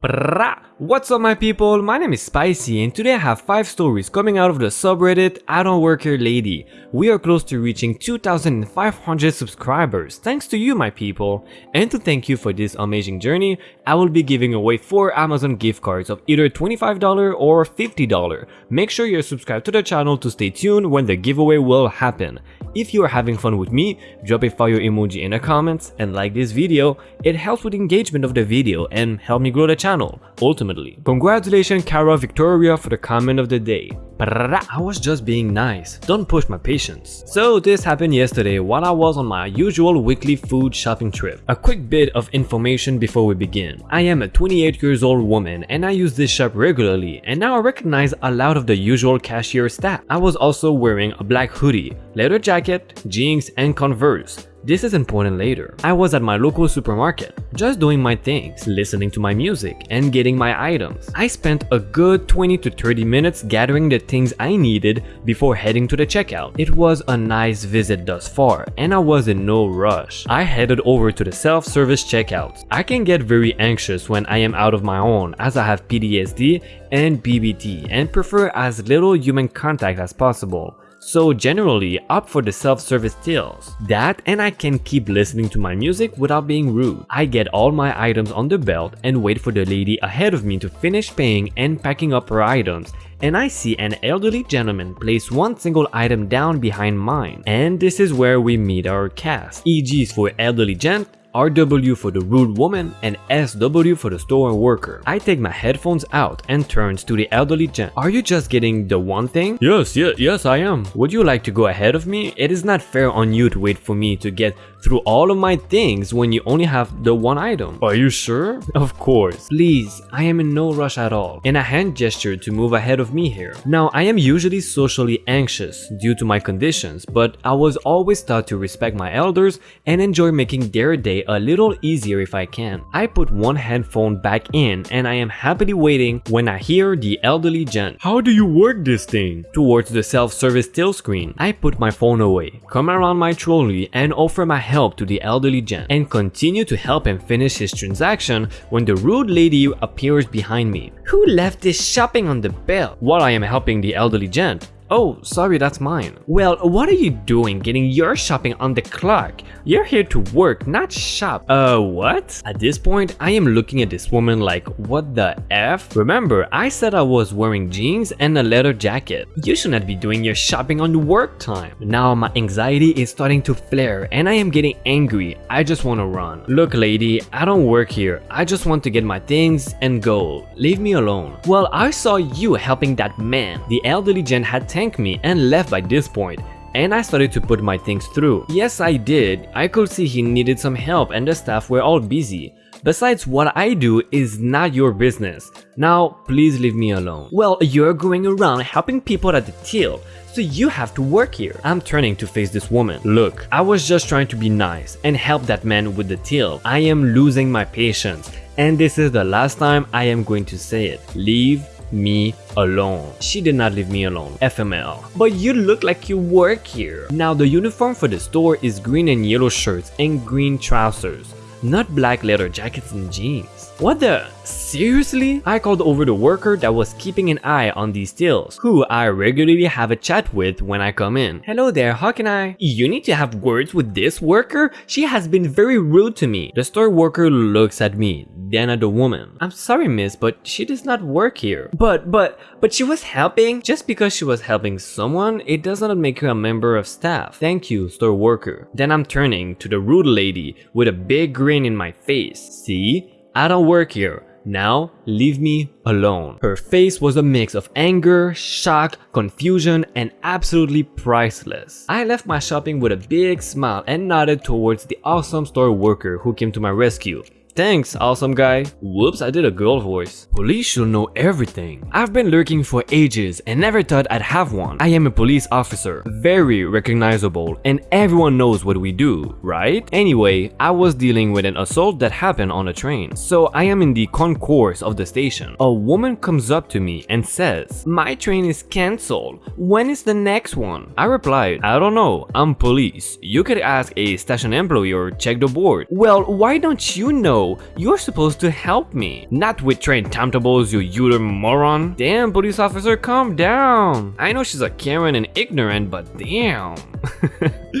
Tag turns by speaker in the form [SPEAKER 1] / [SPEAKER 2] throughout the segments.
[SPEAKER 1] What's up my people, my name is Spicy and today I have 5 stories coming out of the subreddit I don't work here lady. We are close to reaching 2500 subscribers, thanks to you my people. And to thank you for this amazing journey, I will be giving away 4 Amazon gift cards of either $25 or $50. Make sure you're subscribed to the channel to stay tuned when the giveaway will happen. If you are having fun with me, drop a fire emoji in the comments and like this video, it helps with engagement of the video and help me grow the channel ultimately. Congratulations Cara Victoria for the comment of the day. I was just being nice, don't push my patience. So this happened yesterday while I was on my usual weekly food shopping trip. A quick bit of information before we begin. I am a 28 years old woman and I use this shop regularly and now I recognize a lot of the usual cashier staff. I was also wearing a black hoodie, leather jacket, jeans and converse. This is important later. I was at my local supermarket, just doing my things, listening to my music, and getting my items. I spent a good 20 to 30 minutes gathering the things I needed before heading to the checkout. It was a nice visit thus far, and I was in no rush. I headed over to the self-service checkout. I can get very anxious when I am out of my own as I have PTSD and BBT and prefer as little human contact as possible so generally opt for the self-service tills. That and I can keep listening to my music without being rude. I get all my items on the belt and wait for the lady ahead of me to finish paying and packing up her items and I see an elderly gentleman place one single item down behind mine. And this is where we meet our cast. EGs for elderly gent, RW for the rude woman and SW for the store worker. I take my headphones out and turns to the elderly gent. Are you just getting the one thing? Yes, yes, yes I am. Would you like to go ahead of me? It is not fair on you to wait for me to get through all of my things when you only have the one item. Are you sure? Of course. Please, I am in no rush at all. And a hand gesture to move ahead of me here. Now, I am usually socially anxious due to my conditions, but I was always taught to respect my elders and enjoy making their day a little easier if I can. I put one headphone back in and I am happily waiting when I hear the elderly gent. How do you work this thing? Towards the self-service till screen. I put my phone away, come around my trolley and offer my help to the elderly gent and continue to help him finish his transaction when the rude lady appears behind me. Who left this shopping on the belt? While I am helping the elderly gent, Oh, sorry, that's mine. Well, what are you doing getting your shopping on the clock? You're here to work, not shop. Uh, what? At this point, I am looking at this woman like, what the F? Remember, I said I was wearing jeans and a leather jacket. You should not be doing your shopping on work time. Now my anxiety is starting to flare and I am getting angry. I just want to run. Look lady, I don't work here. I just want to get my things and go. Leave me alone. Well, I saw you helping that man. The elderly gent had thanked me and left by this point and I started to put my things through. Yes, I did. I could see he needed some help and the staff were all busy. Besides, what I do is not your business. Now, please leave me alone. Well, you're going around helping people at the till, so you have to work here. I'm turning to face this woman. Look, I was just trying to be nice and help that man with the till. I am losing my patience, and this is the last time I am going to say it. Leave me alone. She did not leave me alone, FML. But you look like you work here. Now the uniform for the store is green and yellow shirts and green trousers, not black leather jackets and jeans. What the? Seriously? I called over the worker that was keeping an eye on these deals, who I regularly have a chat with when I come in. Hello there, how can I? You need to have words with this worker? She has been very rude to me. The store worker looks at me, then at the woman. I'm sorry miss, but she does not work here. But, but, but she was helping? Just because she was helping someone, it does not make her a member of staff. Thank you, store worker. Then I'm turning to the rude lady with a big grin in my face. See? I don't work here. Now, leave me alone. Her face was a mix of anger, shock, confusion, and absolutely priceless. I left my shopping with a big smile and nodded towards the awesome store worker who came to my rescue. Thanks, awesome guy. Whoops, I did a girl voice. Police should know everything. I've been lurking for ages and never thought I'd have one. I am a police officer, very recognizable, and everyone knows what we do, right? Anyway, I was dealing with an assault that happened on a train. So I am in the concourse of the station. A woman comes up to me and says, My train is cancelled. When is the next one? I replied, I don't know, I'm police. You could ask a station employee or check the board. Well, why don't you know? You're supposed to help me. Not with trained timetables, you uter moron. Damn, police officer, calm down. I know she's a Karen and ignorant, but damn.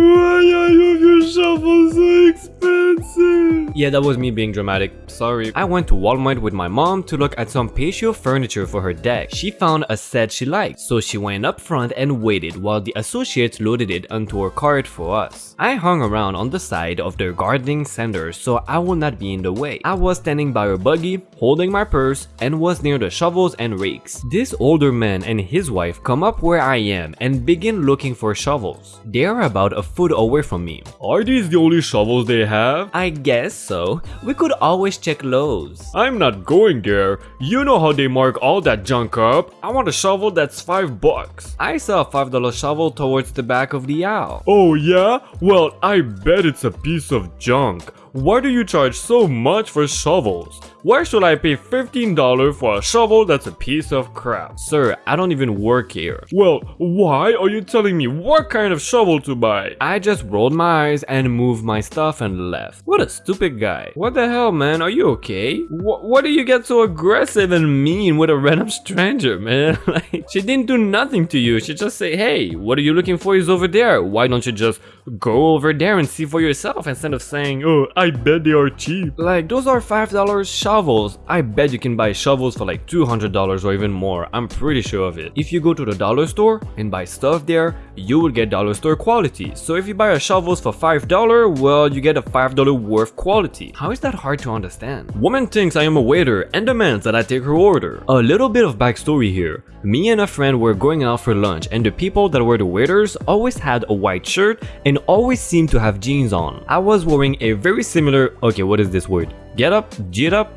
[SPEAKER 2] Why are your shovels so expensive?
[SPEAKER 1] Yeah, that was me being dramatic. Sorry. I went to Walmart with my mom to look at some patio furniture for her deck. She found a set she liked, so she went up front and waited while the associates loaded it onto her cart for us. I hung around on the side of their gardening center so I would not be in the way. I was standing by a buggy, holding my purse, and was near the shovels and rakes. This older man and his wife come up where I am and begin looking for shovels. They are about a foot away from me.
[SPEAKER 2] Are these the only shovels they have?
[SPEAKER 1] I guess so. We could always check Lowe's.
[SPEAKER 2] I'm not going there. You know how they mark all that junk up. I want a shovel that's 5 bucks.
[SPEAKER 1] I saw a $5 shovel towards the back of the aisle.
[SPEAKER 2] Oh yeah? Well, I bet it's a piece of junk. Why do you charge so much for shovels? Why should I pay $15 for a shovel that's a piece of crap?
[SPEAKER 1] Sir, I don't even work here.
[SPEAKER 2] Well, why are you telling me what kind of shovel to buy?
[SPEAKER 1] I just rolled my eyes and moved my stuff and left. What a stupid guy. What the hell, man? Are you okay? Wh do you get so aggressive and mean with a random stranger, man? like, she didn't do nothing to you. She just say, hey, what are you looking for is over there. Why don't you just go over there and see for yourself instead of saying,
[SPEAKER 2] oh, I bet they are cheap.
[SPEAKER 1] Like, those are $5 shovels. I bet you can buy shovels for like $200 or even more. I'm pretty sure of it. If you go to the dollar store and buy stuff there, you will get dollar store quality. So if you buy a shovels for $5, well, you get a $5 worth quality. How is that hard to understand? Woman thinks I am a waiter and demands that I take her order. A little bit of backstory here. Me and a friend were going out for lunch and the people that were the waiters always had a white shirt and always seemed to have jeans on. I was wearing a very similar, okay what is this word? Get up? Get up?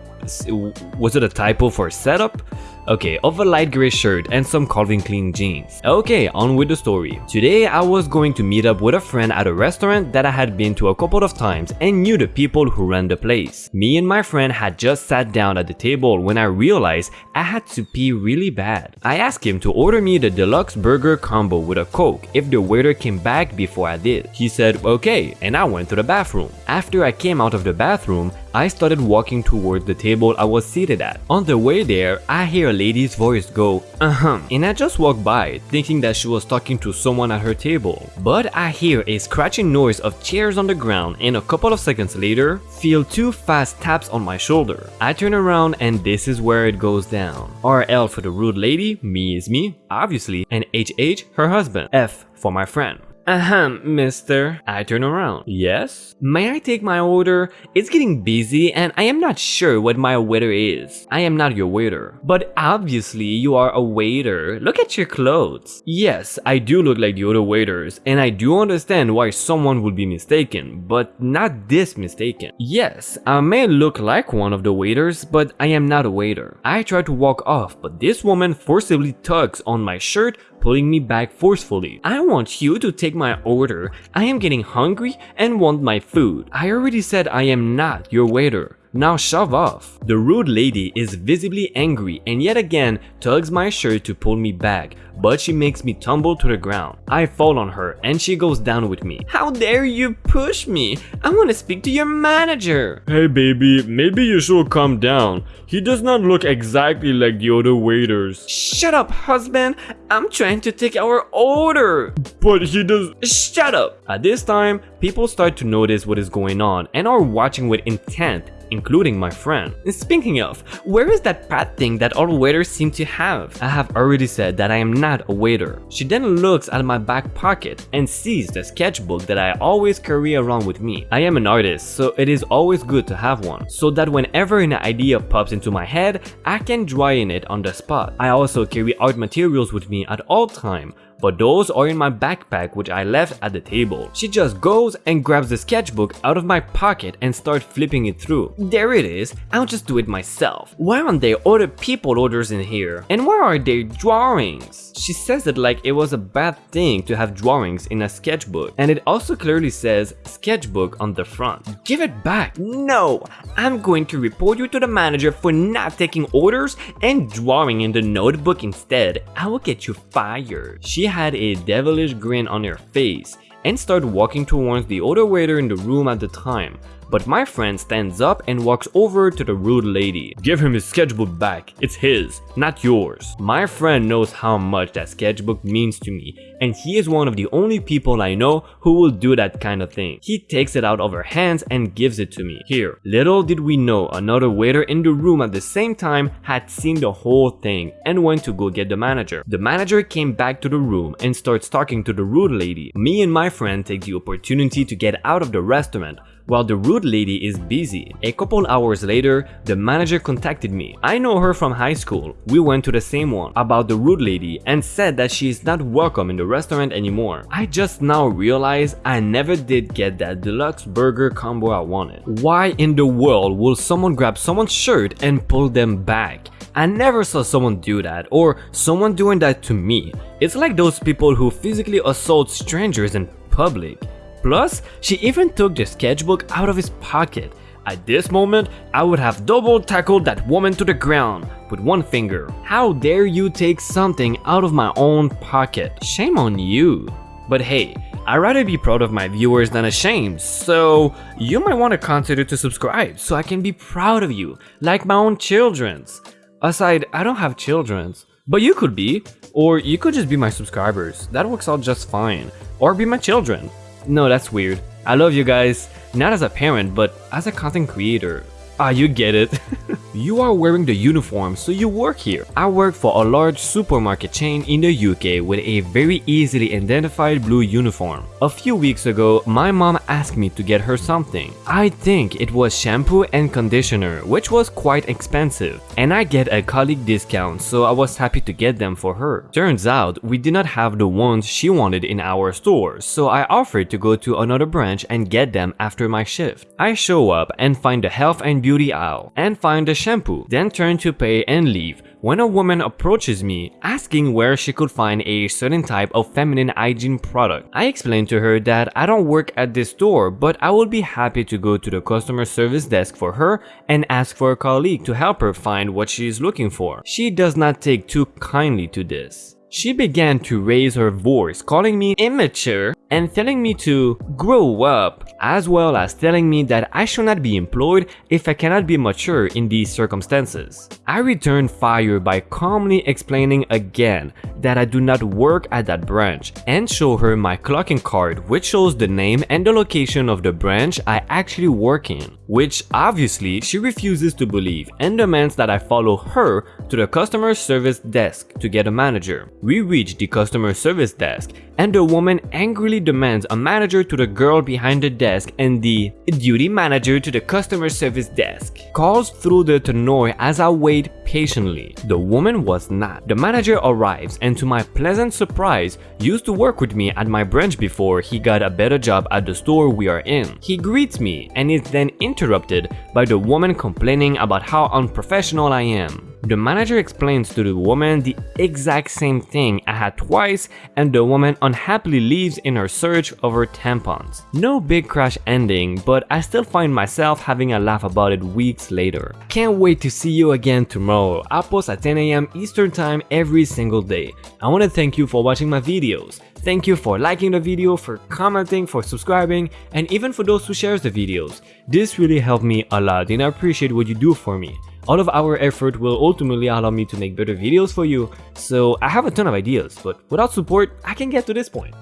[SPEAKER 1] Was it a typo for setup? Okay, of a light gray shirt and some Calvin Klein jeans. Okay, on with the story. Today I was going to meet up with a friend at a restaurant that I had been to a couple of times and knew the people who ran the place. Me and my friend had just sat down at the table when I realized I had to pee really bad. I asked him to order me the deluxe burger combo with a coke if the waiter came back before I did. He said okay and I went to the bathroom. After I came out of the bathroom, I started walking towards the table I was seated at. On the way there, I hear a lady's voice go, uh-huh, and I just walked by, thinking that she was talking to someone at her table. But I hear a scratching noise of chairs on the ground and a couple of seconds later, feel two fast taps on my shoulder. I turn around and this is where it goes down. RL for the rude lady, me is me, obviously, and HH, her husband, F for my friend. Ahem, mister. I turn around. Yes? May I take my order? It's getting busy and I am not sure what my waiter is. I am not your waiter. But obviously you are a waiter. Look at your clothes. Yes, I do look like the other waiters and I do understand why someone would be mistaken, but not this mistaken. Yes, I may look like one of the waiters, but I am not a waiter. I try to walk off, but this woman forcibly tugs on my shirt, pulling me back forcefully. I want you to take my order. I am getting hungry and want my food. I already said I am not your waiter. Now shove off. The rude lady is visibly angry and yet again tugs my shirt to pull me back, but she makes me tumble to the ground. I fall on her and she goes down with me. How dare you push me? I want to speak to your manager.
[SPEAKER 2] Hey baby, maybe you should calm down. He does not look exactly like the other waiters.
[SPEAKER 1] Shut up, husband. I'm trying to take our order.
[SPEAKER 2] But he does-
[SPEAKER 1] Shut up. At this time, people start to notice what is going on and are watching with intent including my friend. Speaking of, where is that pad thing that all waiters seem to have? I have already said that I am not a waiter. She then looks at my back pocket and sees the sketchbook that I always carry around with me. I am an artist, so it is always good to have one, so that whenever an idea pops into my head, I can draw in it on the spot. I also carry art materials with me at all time, but those are in my backpack which I left at the table. She just goes and grabs the sketchbook out of my pocket and starts flipping it through. There it is, I'll just do it myself. Why aren't there other people orders in here? And where are their drawings? She says it like it was a bad thing to have drawings in a sketchbook. And it also clearly says sketchbook on the front. Give it back. No, I'm going to report you to the manager for not taking orders and drawing in the notebook instead. I will get you fired. She had a devilish grin on her face and started walking towards the other waiter in the room at the time, but my friend stands up and walks over to the rude lady.
[SPEAKER 2] Give him his sketchbook back. It's his, not yours.
[SPEAKER 1] My friend knows how much that sketchbook means to me and he is one of the only people I know who will do that kind of thing. He takes it out of her hands and gives it to me. Here. Little did we know another waiter in the room at the same time had seen the whole thing and went to go get the manager. The manager came back to the room and starts talking to the rude lady. Me and my friend take the opportunity to get out of the restaurant while the rude lady is busy. A couple hours later, the manager contacted me. I know her from high school. We went to the same one about the rude lady and said that she is not welcome in the restaurant anymore. I just now realized I never did get that deluxe burger combo I wanted. Why in the world will someone grab someone's shirt and pull them back? I never saw someone do that or someone doing that to me. It's like those people who physically assault strangers in public. Plus, she even took the sketchbook out of his pocket. At this moment, I would have double tackled that woman to the ground with one finger. How dare you take something out of my own pocket? Shame on you. But hey, I'd rather be proud of my viewers than ashamed, so you might want to consider to subscribe so I can be proud of you, like my own children's. Aside, I don't have children's, but you could be, or you could just be my subscribers, that works out just fine, or be my children. No, that's weird. I love you guys, not as a parent, but as a content creator. Ah, you get it. you are wearing the uniform, so you work here. I work for a large supermarket chain in the UK with a very easily identified blue uniform. A few weeks ago, my mom asked me to get her something. I think it was shampoo and conditioner, which was quite expensive. And I get a colleague discount, so I was happy to get them for her. Turns out, we did not have the ones she wanted in our store, so I offered to go to another branch and get them after my shift. I show up and find the health and beauty aisle and find the shampoo, then turn to pay and leave when a woman approaches me asking where she could find a certain type of feminine hygiene product. I explained to her that I don't work at this store but I would be happy to go to the customer service desk for her and ask for a colleague to help her find what she is looking for. She does not take too kindly to this. She began to raise her voice calling me immature and telling me to grow up, as well as telling me that I should not be employed if I cannot be mature in these circumstances. I returned fire by calmly explaining again that I do not work at that branch and show her my clocking card which shows the name and the location of the branch I actually work in, which obviously she refuses to believe and demands that I follow her to the customer service desk to get a manager. We reach the customer service desk and the woman angrily demands a manager to the girl behind the desk and the duty manager to the customer service desk. Calls through the tannoy as I wait patiently. The woman was not. The manager arrives and to my pleasant surprise, used to work with me at my branch before he got a better job at the store we are in. He greets me and is then interrupted by the woman complaining about how unprofessional I am. The manager explains to the woman the exact same thing I had twice and the woman unhappily leaves in her search of her tampons. No big crash ending, but I still find myself having a laugh about it weeks later. Can't wait to see you again tomorrow. I post at 10am Eastern time every single day. I want to thank you for watching my videos. Thank you for liking the video, for commenting, for subscribing, and even for those who shares the videos. This really helped me a lot and I appreciate what you do for me. All of our effort will ultimately allow me to make better videos for you, so I have a ton of ideas, but without support, I can get to this point.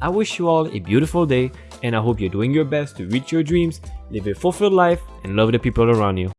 [SPEAKER 1] I wish you all a beautiful day, and I hope you're doing your best to reach your dreams, live a fulfilled life, and love the people around you.